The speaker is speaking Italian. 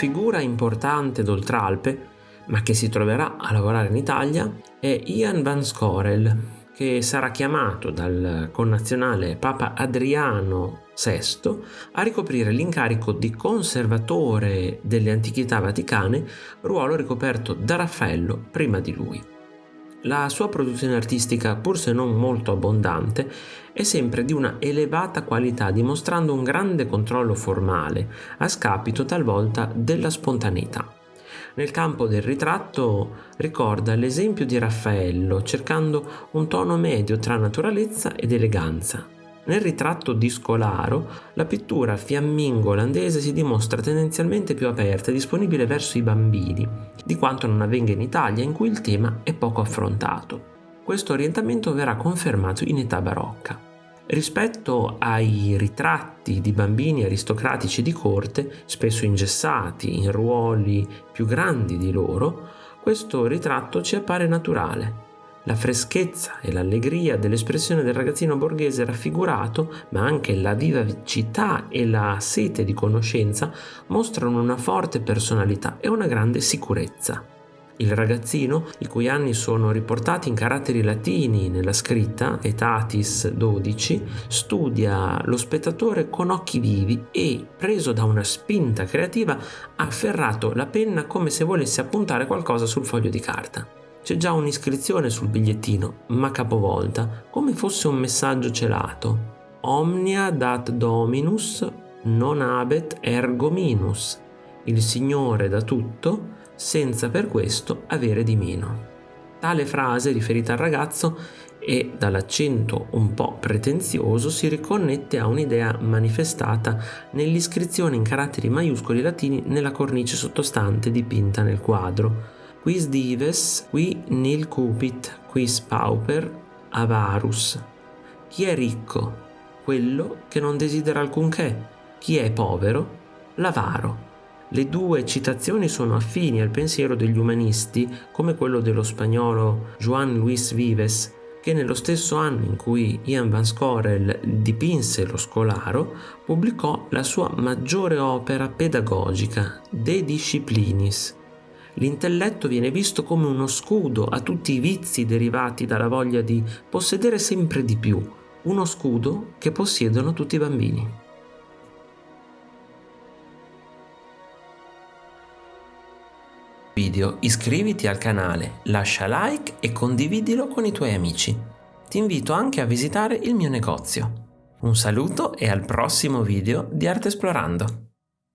figura importante d'Oltralpe, ma che si troverà a lavorare in Italia, è Ian Van Scorel, che sarà chiamato dal connazionale Papa Adriano VI a ricoprire l'incarico di conservatore delle antichità vaticane, ruolo ricoperto da Raffaello prima di lui. La sua produzione artistica, pur se non molto abbondante, è sempre di una elevata qualità, dimostrando un grande controllo formale, a scapito talvolta della spontaneità. Nel campo del ritratto ricorda l'esempio di Raffaello, cercando un tono medio tra naturalezza ed eleganza. Nel ritratto di Scolaro, la pittura fiammingo olandese si dimostra tendenzialmente più aperta e disponibile verso i bambini, di quanto non avvenga in Italia, in cui il tema è poco affrontato. Questo orientamento verrà confermato in età barocca. Rispetto ai ritratti di bambini aristocratici di corte, spesso ingessati in ruoli più grandi di loro, questo ritratto ci appare naturale. La freschezza e l'allegria dell'espressione del ragazzino borghese raffigurato, ma anche la vivacità e la sete di conoscenza mostrano una forte personalità e una grande sicurezza. Il ragazzino, i cui anni sono riportati in caratteri latini nella scritta, etatis 12, studia lo spettatore con occhi vivi e, preso da una spinta creativa, ha afferrato la penna come se volesse appuntare qualcosa sul foglio di carta. C'è già un'iscrizione sul bigliettino, ma capovolta, come fosse un messaggio celato. Omnia dat Dominus non habet ergo minus. Il Signore da tutto, senza per questo avere di meno. Tale frase riferita al ragazzo e dall'accento un po' pretenzioso si riconnette a un'idea manifestata nell'iscrizione in caratteri maiuscoli latini nella cornice sottostante dipinta nel quadro. Quis dives, qui nil cupit, quis pauper, avarus. Chi è ricco? Quello che non desidera alcunché. Chi è povero? L'avaro. Le due citazioni sono affini al pensiero degli umanisti, come quello dello spagnolo Juan Luis Vives, che nello stesso anno in cui Ian Van Scorel dipinse lo scolaro, pubblicò la sua maggiore opera pedagogica, De Disciplinis. L'intelletto viene visto come uno scudo a tutti i vizi derivati dalla voglia di possedere sempre di più, uno scudo che possiedono tutti i bambini. video iscriviti al canale, lascia like e condividilo con i tuoi amici. Ti invito anche a visitare il mio negozio. Un saluto e al prossimo video di Arte Esplorando.